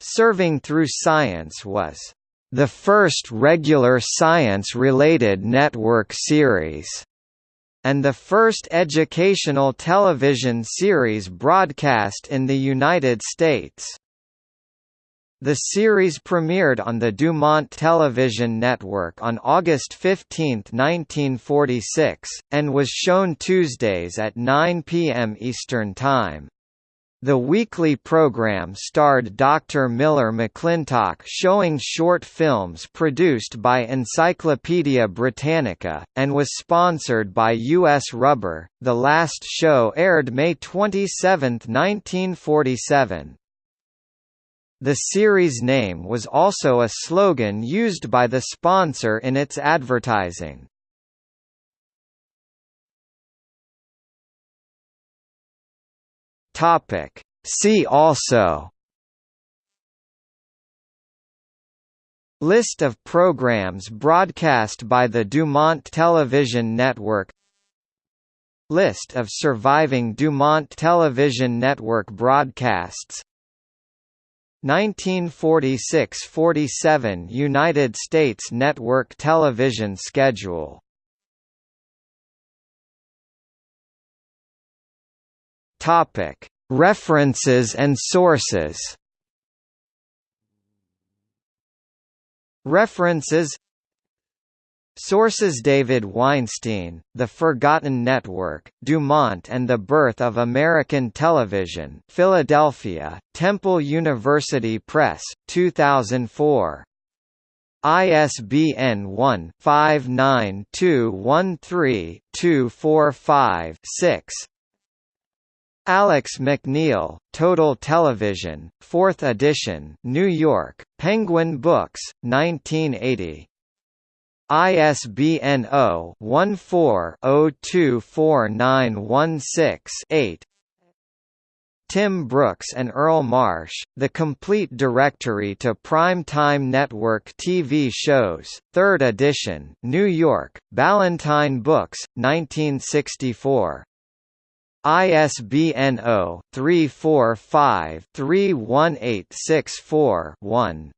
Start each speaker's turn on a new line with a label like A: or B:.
A: Serving Through Science was the first regular science-related network series and the first educational television series broadcast in the United States. The series premiered on the Dumont Television Network on August 15, 1946, and was shown Tuesdays at 9 p.m. Eastern Time. The weekly program starred Dr. Miller McClintock showing short films produced by Encyclopaedia Britannica, and was sponsored by U.S. Rubber. The last show aired May 27, 1947. The series name was also a slogan used by the sponsor in its advertising. Topic See also List of programs broadcast by the Dumont Television Network List of surviving Dumont Television Network broadcasts 1946–47 United States network television schedule Topic References and sources. References. Sources David Weinstein, The Forgotten Network, Dumont and the Birth of American Television Philadelphia, Temple University Press, 2004. ISBN 1-59213-245-6 Alex McNeil, Total Television, 4th edition New York, Penguin Books, 1980. ISBN 0-14-024916-8 Tim Brooks and Earl Marsh, The Complete Directory to Prime-Time Network TV Shows, 3rd edition New York, Ballantine Books, 1964. ISBN 0-345-31864-1